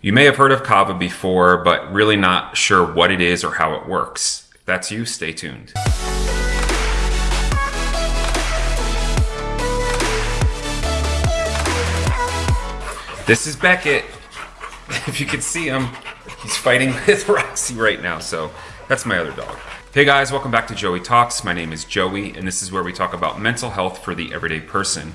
You may have heard of kava before, but really not sure what it is or how it works. If that's you, stay tuned. This is Beckett. If you can see him, he's fighting with Roxy right now, so that's my other dog. Hey guys, welcome back to Joey Talks. My name is Joey, and this is where we talk about mental health for the everyday person.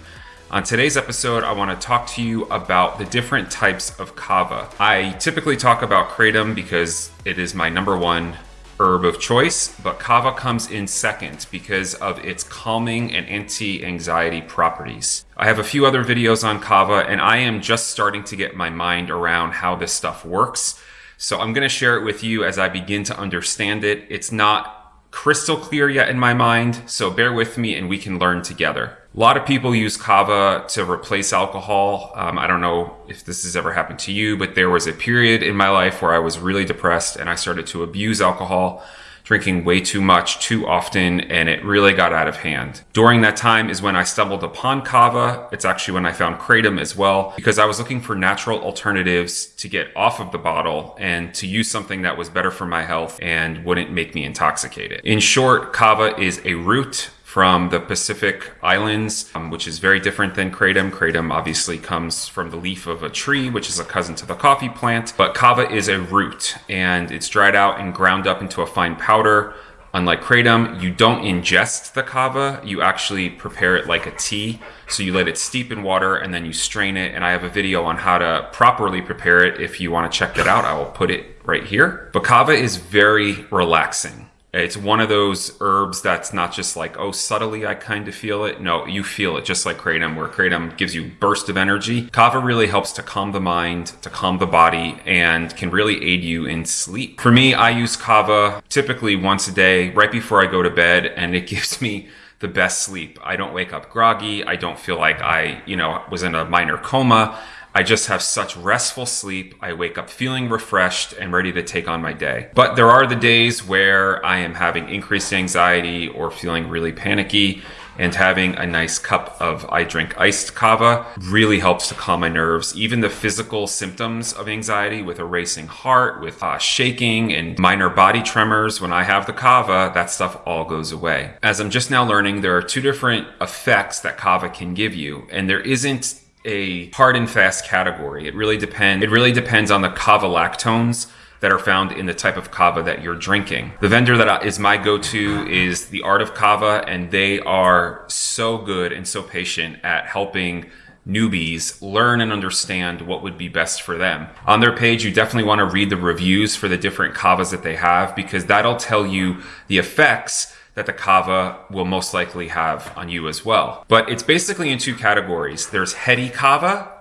On today's episode, I want to talk to you about the different types of kava. I typically talk about kratom because it is my number one herb of choice, but kava comes in second because of its calming and anti-anxiety properties. I have a few other videos on kava and I am just starting to get my mind around how this stuff works. So I'm going to share it with you as I begin to understand it. It's not crystal clear yet in my mind, so bear with me and we can learn together. A lot of people use kava to replace alcohol. Um, I don't know if this has ever happened to you, but there was a period in my life where I was really depressed and I started to abuse alcohol, drinking way too much, too often, and it really got out of hand. During that time is when I stumbled upon kava. It's actually when I found kratom as well, because I was looking for natural alternatives to get off of the bottle and to use something that was better for my health and wouldn't make me intoxicated. In short, kava is a root from the Pacific Islands, um, which is very different than kratom. Kratom obviously comes from the leaf of a tree, which is a cousin to the coffee plant, but kava is a root and it's dried out and ground up into a fine powder. Unlike kratom, you don't ingest the kava, you actually prepare it like a tea. So you let it steep in water and then you strain it. And I have a video on how to properly prepare it. If you want to check that out, I will put it right here. But kava is very relaxing. It's one of those herbs that's not just like, oh, subtly I kind of feel it. No, you feel it just like kratom, where kratom gives you burst of energy. Kava really helps to calm the mind, to calm the body, and can really aid you in sleep. For me, I use kava typically once a day, right before I go to bed, and it gives me the best sleep. I don't wake up groggy. I don't feel like I, you know, was in a minor coma. I just have such restful sleep. I wake up feeling refreshed and ready to take on my day. But there are the days where I am having increased anxiety or feeling really panicky and having a nice cup of I drink iced kava really helps to calm my nerves. Even the physical symptoms of anxiety with a racing heart, with uh, shaking and minor body tremors, when I have the kava, that stuff all goes away. As I'm just now learning, there are two different effects that kava can give you, and there isn't a hard and fast category. It really depends. It really depends on the kavalactones that are found in the type of kava that you're drinking. The vendor that is my go-to is the Art of Kava, and they are so good and so patient at helping newbies learn and understand what would be best for them. On their page, you definitely want to read the reviews for the different kavas that they have because that'll tell you the effects that the kava will most likely have on you as well. But it's basically in two categories. There's heady kava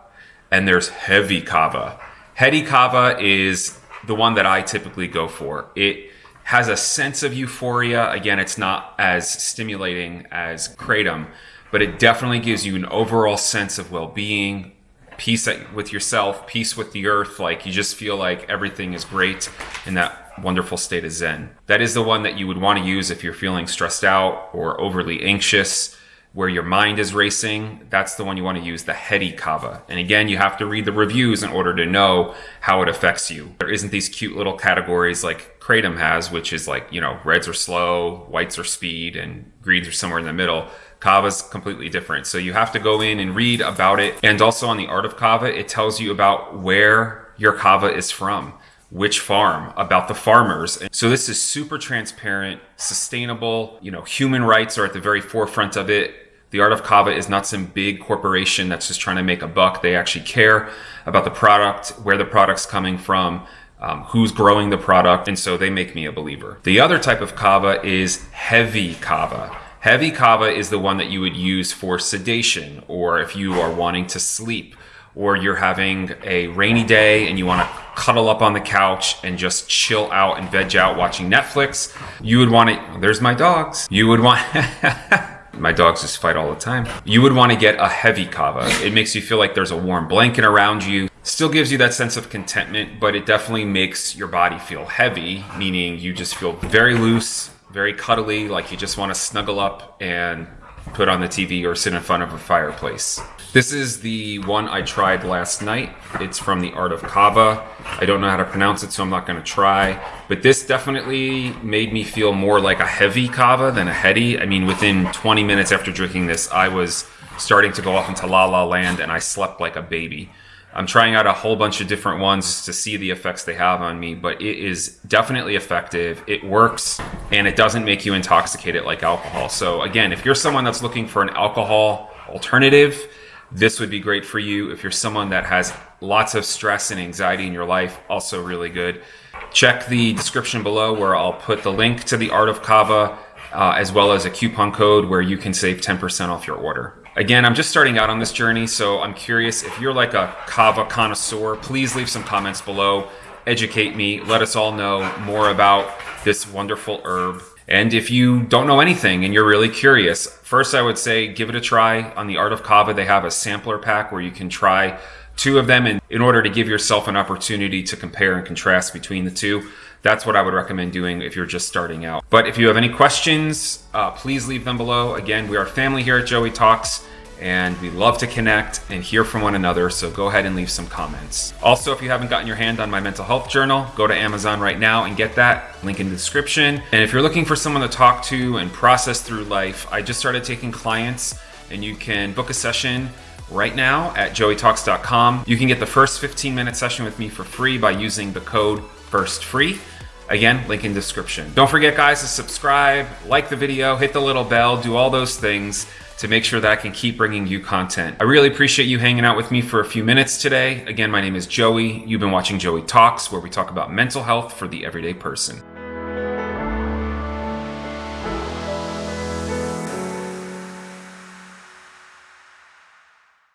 and there's heavy kava. Heady kava is the one that I typically go for. It has a sense of euphoria. Again, it's not as stimulating as kratom, but it definitely gives you an overall sense of well-being, peace with yourself, peace with the earth. Like you just feel like everything is great in that wonderful state of Zen. That is the one that you would want to use if you're feeling stressed out or overly anxious, where your mind is racing. That's the one you want to use, the heady kava. And again, you have to read the reviews in order to know how it affects you. There isn't these cute little categories like Kratom has, which is like, you know, reds are slow, whites are speed, and greens are somewhere in the middle. Kava's completely different. So you have to go in and read about it. And also on the art of kava, it tells you about where your kava is from which farm, about the farmers. And so this is super transparent, sustainable, you know, human rights are at the very forefront of it. The Art of Kava is not some big corporation that's just trying to make a buck. They actually care about the product, where the product's coming from, um, who's growing the product, and so they make me a believer. The other type of kava is heavy kava. Heavy kava is the one that you would use for sedation or if you are wanting to sleep or you're having a rainy day and you want to cuddle up on the couch and just chill out and veg out watching Netflix, you would want to, oh, there's my dogs. You would want, my dogs just fight all the time. You would want to get a heavy kava. It makes you feel like there's a warm blanket around you. Still gives you that sense of contentment, but it definitely makes your body feel heavy, meaning you just feel very loose, very cuddly, like you just want to snuggle up and put on the TV or sit in front of a fireplace. This is the one I tried last night. It's from the Art of Kava. I don't know how to pronounce it, so I'm not going to try. But this definitely made me feel more like a heavy kava than a heady. I mean, within 20 minutes after drinking this, I was starting to go off into la la land and I slept like a baby. I'm trying out a whole bunch of different ones to see the effects they have on me, but it is definitely effective. It works and it doesn't make you intoxicated like alcohol. So again, if you're someone that's looking for an alcohol alternative, this would be great for you. If you're someone that has lots of stress and anxiety in your life, also really good. Check the description below where I'll put the link to the Art of Kava uh, as well as a coupon code where you can save 10% off your order. Again, I'm just starting out on this journey, so I'm curious if you're like a kava connoisseur, please leave some comments below. Educate me, let us all know more about this wonderful herb. And if you don't know anything and you're really curious, first I would say give it a try. On the Art of Kava, they have a sampler pack where you can try two of them in, in order to give yourself an opportunity to compare and contrast between the two. That's what I would recommend doing if you're just starting out. But if you have any questions, uh, please leave them below. Again, we are family here at Joey Talks and we love to connect and hear from one another, so go ahead and leave some comments. Also, if you haven't gotten your hand on my mental health journal, go to Amazon right now and get that, link in the description. And if you're looking for someone to talk to and process through life, I just started taking clients and you can book a session right now at joeytalks.com. You can get the first 15 minute session with me for free by using the code FIRSTFREE. Again, link in description. Don't forget guys to subscribe, like the video, hit the little bell, do all those things to make sure that I can keep bringing you content. I really appreciate you hanging out with me for a few minutes today. Again, my name is Joey. You've been watching Joey Talks, where we talk about mental health for the everyday person.